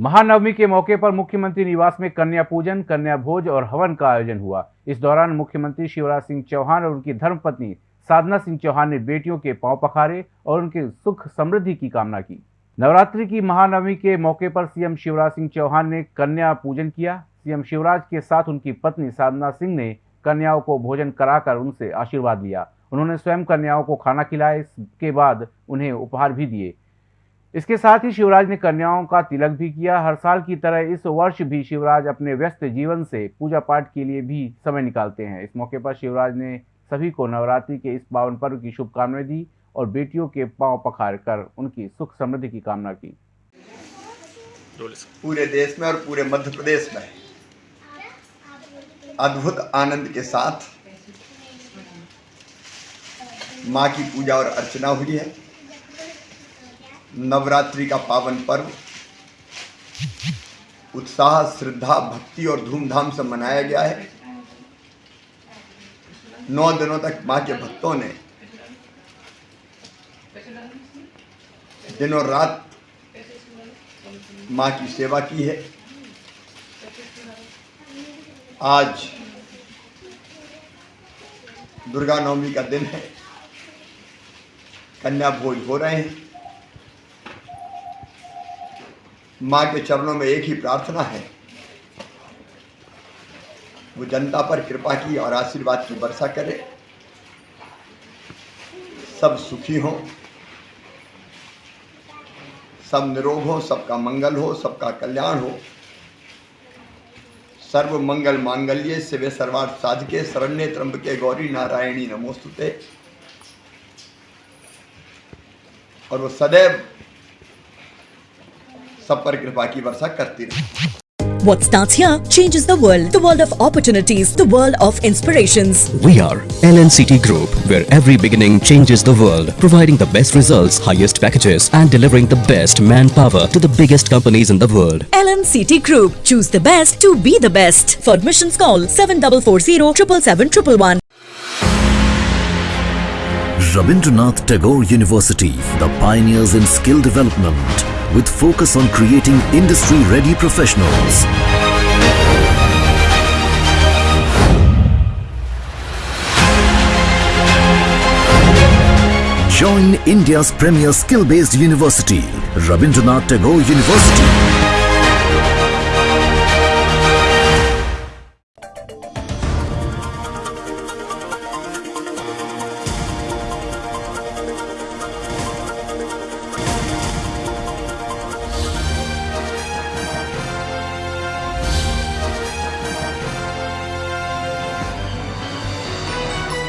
महानवमी के मौके पर मुख्यमंत्री निवास में कन्या पूजन, कन्या भोज और हवन का आयोजन हुआ। इस दौरान मुख्यमंत्री शिवराज सिंह चौहान और उनकी धर्मपत्नी साधना सिंह चौहान ने बेटियों के पाँव पखारे और उनके सुख समृद्धि की कामना की। नवरात्रि की महानवमी के मौके पर सीएम शिवराज सिंह चौहान ने कन्या पूजन किया। सीएम शिवराज के साथ उनकी पत्नी साधना सिंह ने कन्याओं को भोजन कराकर उनसे आशीर्वाद लिया। उन्होंने स्वयं कन्याओं को खाना खिलाया इसके बाद उन्हें उपहार भी दिए। इसके साथ ही शिवराज ने कन्याओं का तिलक भी किया। हर साल की तरह इस वर्ष भी शिवराज अपने व्यस्त जीवन से पूजा पाठ के लिए भी समय निकालते हैं। इस मौके पर शिवराज ने सभी को नवरात्रि के इस पावन पर्व की शुभकामनाएँ दी और बेटियों के पाँव पखार कर उनकी सुख समृद्धि की कामना की। पूरे देश में और पूरे मध्य प्रदेश में अद्भुत आनंद के साथ माँ की पूजा और अर्चना हुई है। नवरात्रि का पावन पर्व। उत्साह, श्रद्धा, भक्ति और धूमधाम से मनाया गया है। नौ दिनों तक माँ के भक्तों ने दिनों रात माँ की सेवा की है। आज दुर्गा नवमी का दिन है। कन्या भोज हो रहे हैं। माँ के चरणों में एक ही प्रार्थना है। वो जनता पर कृपा की और आशीर्वाद की वर्षा करे। सब सुखी हों। सब निरोग हो, सबका मंगल हो, सबका कल्याण हो। सर्व मंगल मांगल्य शिव सर्वार्थ साधके, शरण्य त्र्यंबके गौरी नारायणी नमोस्तुते। और वो सदैव सब पर कृपा की वर्षा करती रहे What starts here changes the world. The world of opportunities. The world of inspirations. We are LNCT Group, where every beginning changes the world, providing the best results, highest packages, and delivering the best manpower to the biggest companies in the world. LNCT Group. Choose the best to be the best. For admissions call 7440 777 Rabindranath Tagore University, the pioneers in skill development, with focus on creating industry-ready professionals. Join India's premier skill-based university, Rabindranath Tagore University.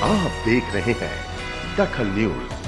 आप देख रहे हैं दखल news.